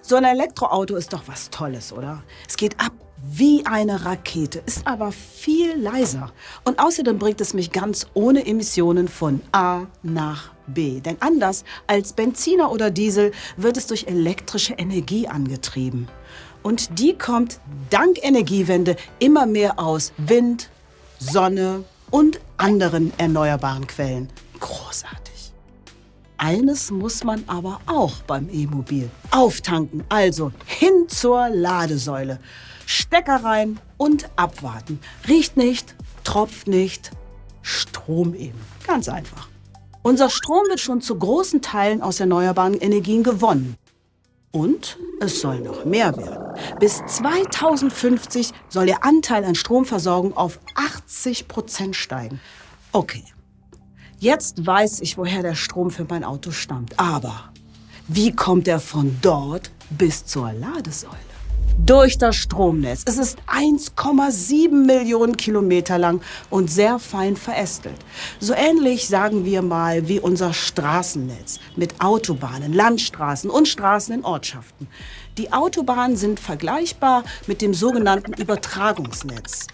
So ein Elektroauto ist doch was Tolles, oder? Es geht ab wie eine Rakete, ist aber viel leiser. Und außerdem bringt es mich ganz ohne Emissionen von A nach B. Denn anders als Benziner oder Diesel wird es durch elektrische Energie angetrieben. Und die kommt dank Energiewende immer mehr aus Wind, Sonne und anderen erneuerbaren Quellen. Großartig. Eines muss man aber auch beim E-Mobil. Auftanken, also hin zur Ladesäule. Stecker rein und abwarten. Riecht nicht, tropft nicht, Strom eben. Ganz einfach. Unser Strom wird schon zu großen Teilen aus erneuerbaren Energien gewonnen. Und es soll noch mehr werden. Bis 2050 soll der Anteil an Stromversorgung auf 80 Prozent steigen. Okay, jetzt weiß ich, woher der Strom für mein Auto stammt. Aber wie kommt er von dort bis zur Ladesäule? durch das Stromnetz. Es ist 1,7 Millionen Kilometer lang und sehr fein verästelt. So ähnlich, sagen wir mal, wie unser Straßennetz mit Autobahnen, Landstraßen und Straßen in Ortschaften. Die Autobahnen sind vergleichbar mit dem sogenannten Übertragungsnetz.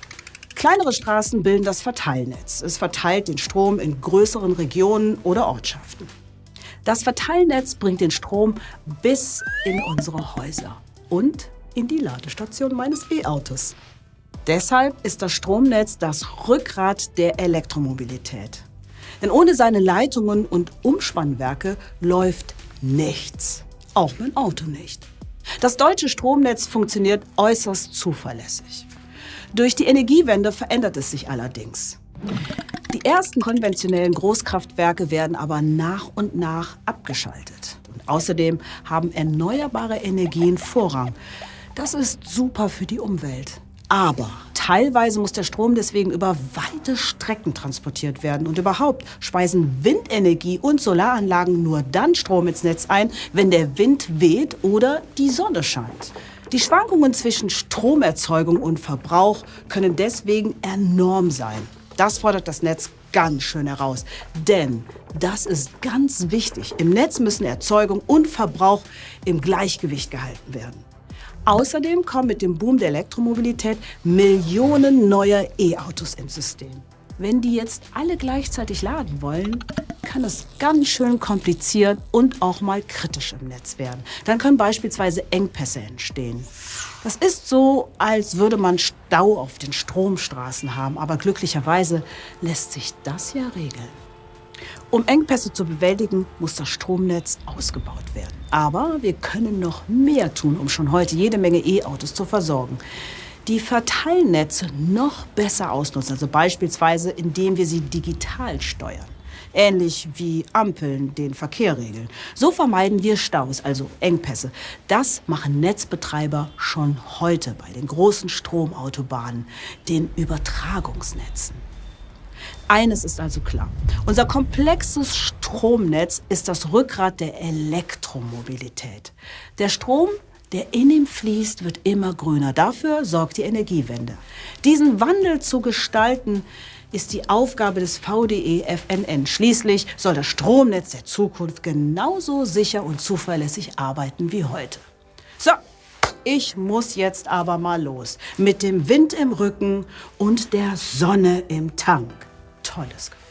Kleinere Straßen bilden das Verteilnetz. Es verteilt den Strom in größeren Regionen oder Ortschaften. Das Verteilnetz bringt den Strom bis in unsere Häuser und in die Ladestation meines E-Autos. Deshalb ist das Stromnetz das Rückgrat der Elektromobilität. Denn ohne seine Leitungen und Umspannwerke läuft nichts. Auch mein Auto nicht. Das deutsche Stromnetz funktioniert äußerst zuverlässig. Durch die Energiewende verändert es sich allerdings. Die ersten konventionellen Großkraftwerke werden aber nach und nach abgeschaltet. Und außerdem haben erneuerbare Energien Vorrang. Das ist super für die Umwelt. Aber teilweise muss der Strom deswegen über weite Strecken transportiert werden. Und überhaupt speisen Windenergie und Solaranlagen nur dann Strom ins Netz ein, wenn der Wind weht oder die Sonne scheint. Die Schwankungen zwischen Stromerzeugung und Verbrauch können deswegen enorm sein. Das fordert das Netz ganz schön heraus. Denn das ist ganz wichtig. Im Netz müssen Erzeugung und Verbrauch im Gleichgewicht gehalten werden. Außerdem kommen mit dem Boom der Elektromobilität Millionen neuer E-Autos ins System. Wenn die jetzt alle gleichzeitig laden wollen, kann es ganz schön kompliziert und auch mal kritisch im Netz werden. Dann können beispielsweise Engpässe entstehen. Das ist so, als würde man Stau auf den Stromstraßen haben, aber glücklicherweise lässt sich das ja regeln. Um Engpässe zu bewältigen, muss das Stromnetz ausgebaut werden. Aber wir können noch mehr tun, um schon heute jede Menge E-Autos zu versorgen. Die Verteilnetze noch besser ausnutzen, also beispielsweise indem wir sie digital steuern. Ähnlich wie Ampeln den Verkehr regeln. So vermeiden wir Staus, also Engpässe. Das machen Netzbetreiber schon heute bei den großen Stromautobahnen, den Übertragungsnetzen. Eines ist also klar. Unser komplexes Stromnetz ist das Rückgrat der Elektromobilität. Der Strom, der in ihm fließt, wird immer grüner. Dafür sorgt die Energiewende. Diesen Wandel zu gestalten, ist die Aufgabe des VDE FNN. Schließlich soll das Stromnetz der Zukunft genauso sicher und zuverlässig arbeiten wie heute. So, ich muss jetzt aber mal los. Mit dem Wind im Rücken und der Sonne im Tank tolles Gefühl.